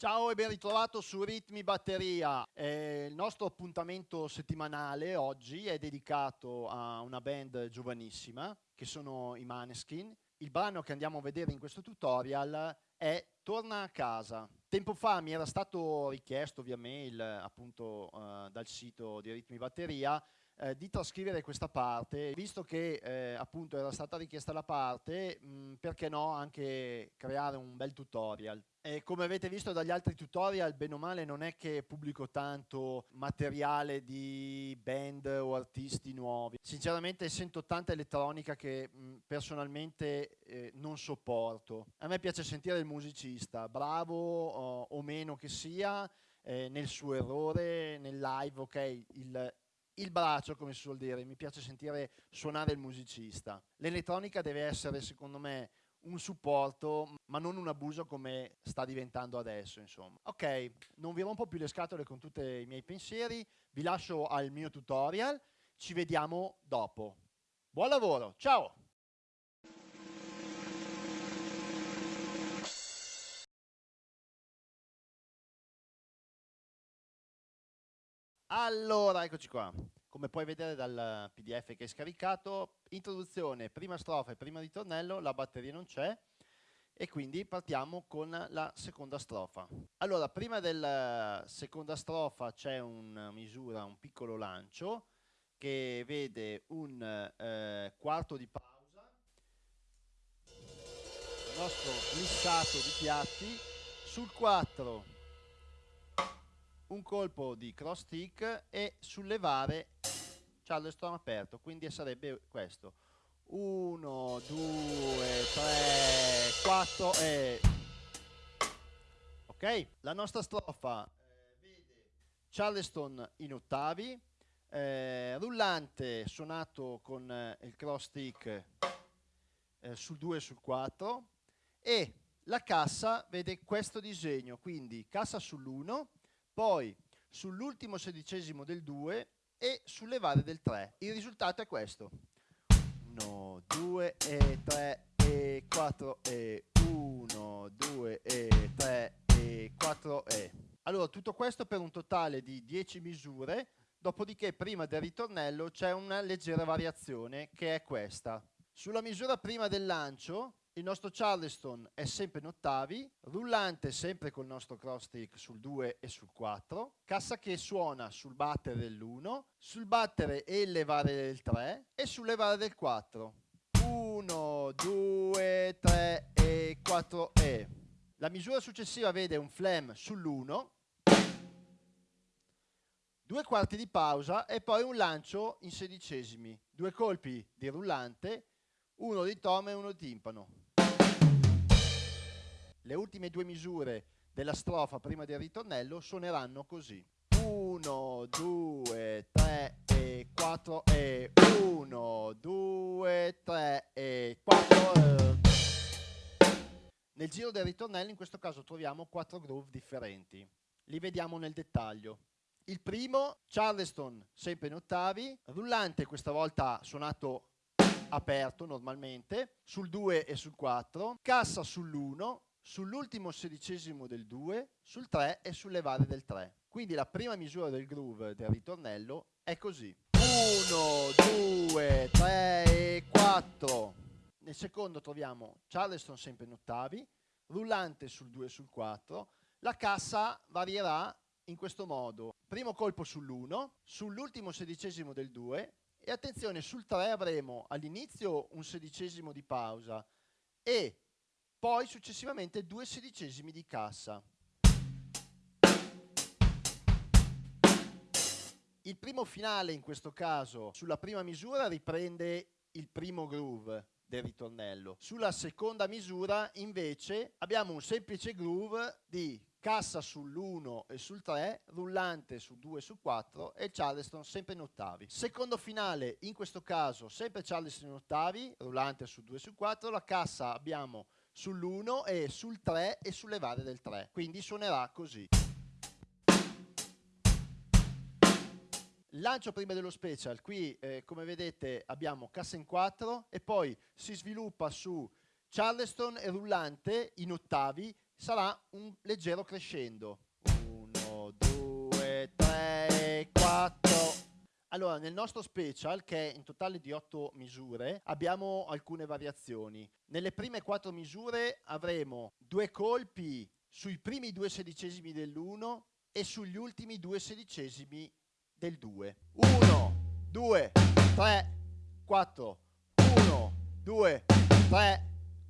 Ciao e ben ritrovato su Ritmi Batteria. Eh, il nostro appuntamento settimanale oggi è dedicato a una band giovanissima che sono i Maneskin. Il brano che andiamo a vedere in questo tutorial è Torna a casa. Tempo fa mi era stato richiesto via mail appunto eh, dal sito di Ritmi Batteria eh, di trascrivere questa parte, visto che eh, appunto era stata richiesta la parte, mh, perché no anche creare un bel tutorial. E come avete visto dagli altri tutorial, bene o male non è che pubblico tanto materiale di band o artisti nuovi. Sinceramente sento tanta elettronica che mh, personalmente eh, non sopporto. A me piace sentire il musicista, bravo o, o meno che sia, eh, nel suo errore, nel live, ok, il, il braccio, come si suol dire, mi piace sentire suonare il musicista. L'elettronica deve essere, secondo me, un supporto, ma non un abuso come sta diventando adesso, insomma. Ok, non vi rompo più le scatole con tutti i miei pensieri, vi lascio al mio tutorial, ci vediamo dopo. Buon lavoro, ciao! Allora, eccoci qua. Come puoi vedere dal pdf che hai scaricato, introduzione, prima strofa e prima ritornello, la batteria non c'è e quindi partiamo con la seconda strofa. Allora, prima della seconda strofa c'è una misura, un piccolo lancio che vede un eh, quarto di pausa, il nostro glissato di piatti, sul 4 un colpo di cross stick e sollevare Charleston aperto, quindi sarebbe questo. 1, 2, 3, 4 e... Ok, la nostra strofa eh, vede Charleston in ottavi, eh, rullante suonato con eh, il cross stick eh, sul 2 e sul 4 e la cassa vede questo disegno, quindi cassa sull'1, poi sull'ultimo sedicesimo del 2 e sulle varie del 3. Il risultato è questo. 1, 2 e 3 e 4 e 1, 2 e 3 e 4 e. Allora tutto questo per un totale di 10 misure, dopodiché prima del ritornello c'è una leggera variazione che è questa. Sulla misura prima del lancio il nostro Charleston è sempre in ottavi, rullante sempre col nostro cross stick sul 2 e sul 4, cassa che suona sul battere dell'1, sul battere e levare del 3 e sul levare del 4. 1, 2, 3 e 4 e. La misura successiva vede un flam sull'1, due quarti di pausa e poi un lancio in sedicesimi, due colpi di rullante, uno di tom e uno di timpano le ultime due misure della strofa prima del ritornello suoneranno così. 1, 2, 3 e 4 e 1, 2, 3 e 4 Nel giro del ritornello in questo caso troviamo quattro groove differenti. Li vediamo nel dettaglio. Il primo, Charleston, sempre in ottavi, rullante questa volta suonato aperto normalmente, sul 2 e sul 4, cassa sull'1, sull'ultimo sedicesimo del 2, sul 3 e sulle varie del 3. Quindi la prima misura del groove del ritornello è così. 1, 2, 3 e 4. Nel secondo troviamo Charleston sempre in ottavi, rullante sul 2 e sul 4. La cassa varierà in questo modo. Primo colpo sull'1, sull'ultimo sedicesimo del 2 e attenzione sul 3 avremo all'inizio un sedicesimo di pausa e poi successivamente due sedicesimi di cassa. Il primo finale in questo caso sulla prima misura riprende il primo groove del ritornello. Sulla seconda misura invece abbiamo un semplice groove di cassa sull'1 e sul 3, rullante su 2 e su 4 e Charleston sempre in ottavi. Secondo finale, in questo caso sempre Charleston in ottavi, rullante su 2 e su 4, la cassa abbiamo sull'1 e sul 3 e sulle varie del 3. Quindi suonerà così. Lancio prima dello special, qui eh, come vedete abbiamo cassa in 4 e poi si sviluppa su Charleston e rullante in ottavi sarà un leggero crescendo. 1, 2, 3, 4. Allora, nel nostro special, che è in totale di 8 misure, abbiamo alcune variazioni. Nelle prime 4 misure avremo due colpi sui primi due sedicesimi dell'1 e sugli ultimi due sedicesimi del 2. 1, 2, 3, 4. 1, 2, 3,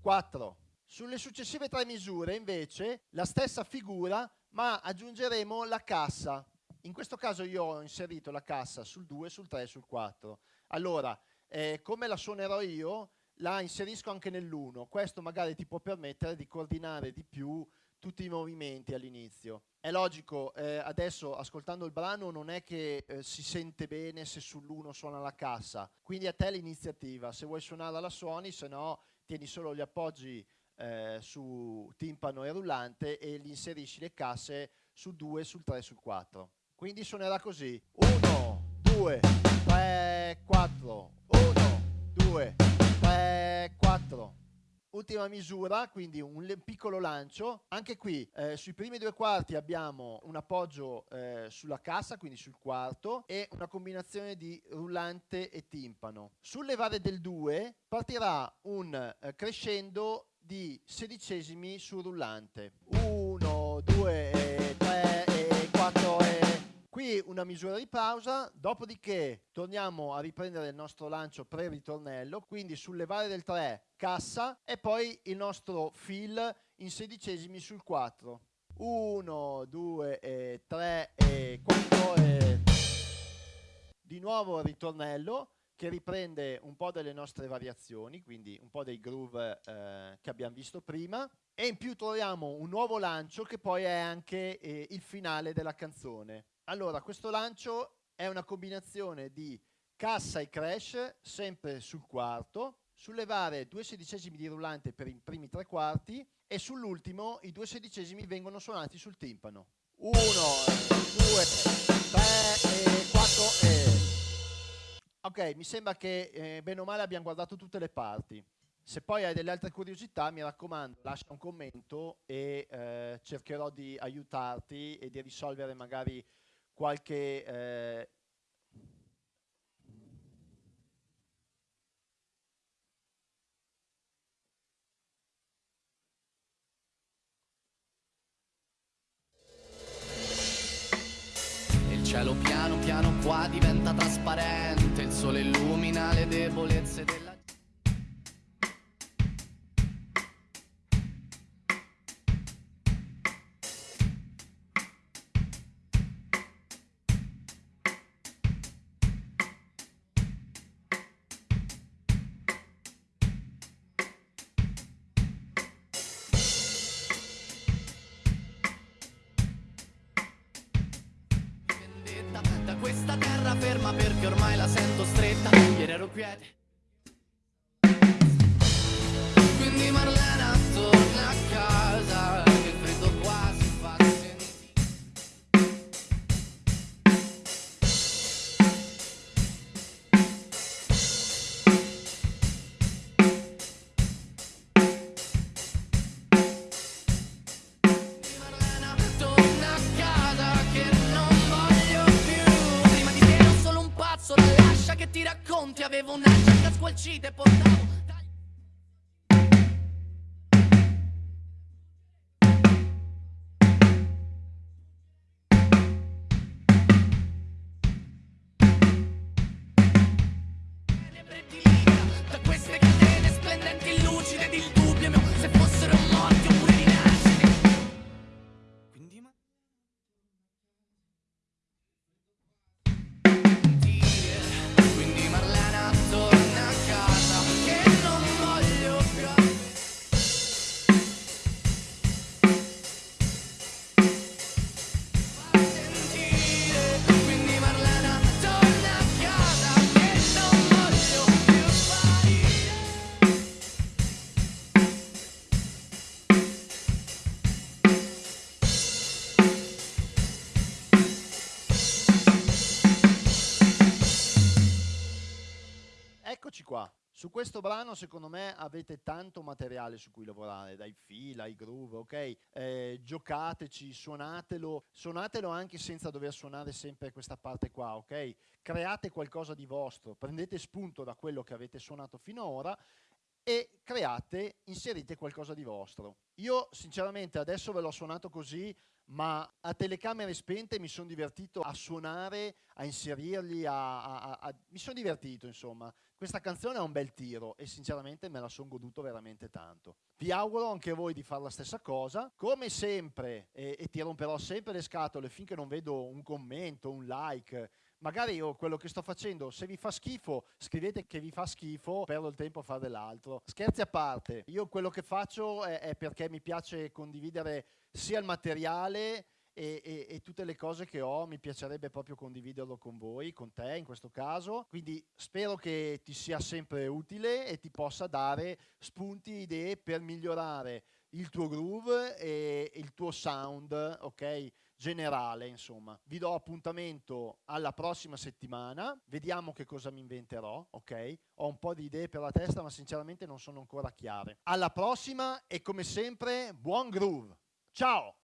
4. Sulle successive tre misure invece la stessa figura ma aggiungeremo la cassa. In questo caso io ho inserito la cassa sul 2, sul 3 e sul 4. Allora, eh, come la suonerò io, la inserisco anche nell'1. Questo magari ti può permettere di coordinare di più tutti i movimenti all'inizio. È logico, eh, adesso ascoltando il brano non è che eh, si sente bene se sull'1 suona la cassa, quindi a te l'iniziativa, se vuoi suonarla la suoni, se no tieni solo gli appoggi eh, su timpano e rullante e gli inserisci le casse sul 2, sul 3 sul 4. Quindi suonerà così. 1, 2, 3, 4. 1, 2, 3, 4. Ultima misura, quindi un piccolo lancio. Anche qui eh, sui primi due quarti abbiamo un appoggio eh, sulla cassa, quindi sul quarto, e una combinazione di rullante e timpano. Sul levare del 2 partirà un eh, crescendo di sedicesimi sul rullante. 1, Qui una misura di pausa, dopodiché torniamo a riprendere il nostro lancio pre-ritornello, quindi sul levare del 3 cassa e poi il nostro fill in sedicesimi sul 4. 1, 2 e 3 e 4 e... Di nuovo il ritornello che riprende un po' delle nostre variazioni, quindi un po' dei groove eh, che abbiamo visto prima, e in più troviamo un nuovo lancio che poi è anche eh, il finale della canzone. Allora, questo lancio è una combinazione di cassa e crash, sempre sul quarto, sollevare due sedicesimi di rullante per i primi tre quarti e sull'ultimo i due sedicesimi vengono suonati sul timpano. 1, 2, 3 e 4 e... Ok, mi sembra che eh, bene o male abbiamo guardato tutte le parti. Se poi hai delle altre curiosità, mi raccomando, lascia un commento e eh, cercherò di aiutarti e di risolvere magari qualche eh, cielo piano piano qua diventa trasparente, il sole illumina le debolezze della Battlecrat. Brano secondo me avete tanto materiale su cui lavorare, dai fil ai groove, ok? Eh, giocateci, suonatelo, suonatelo anche senza dover suonare sempre questa parte qua, ok? Create qualcosa di vostro, prendete spunto da quello che avete suonato finora e create, inserite qualcosa di vostro. Io sinceramente adesso ve l'ho suonato così, ma a telecamere spente mi sono divertito a suonare, a inserirli, a, a, a, mi sono divertito insomma. Questa canzone ha un bel tiro e sinceramente me la sono goduto veramente tanto. Vi auguro anche voi di fare la stessa cosa. Come sempre, e, e ti romperò sempre le scatole finché non vedo un commento, un like, magari io quello che sto facendo, se vi fa schifo, scrivete che vi fa schifo, perdo il tempo a fare dell'altro. Scherzi a parte, io quello che faccio è, è perché mi piace condividere sia il materiale e, e, e, tutte le cose che ho mi piacerebbe proprio condividerlo con voi, con te in questo caso. Quindi spero che ti sia sempre utile e ti possa dare spunti, idee per migliorare il tuo groove e il tuo sound, ok? Generale, insomma. Vi do appuntamento alla prossima settimana, vediamo che cosa mi inventerò, ok? Ho un po' di idee per la testa, ma sinceramente non sono ancora chiare. Alla prossima e come sempre, buon groove. Ciao!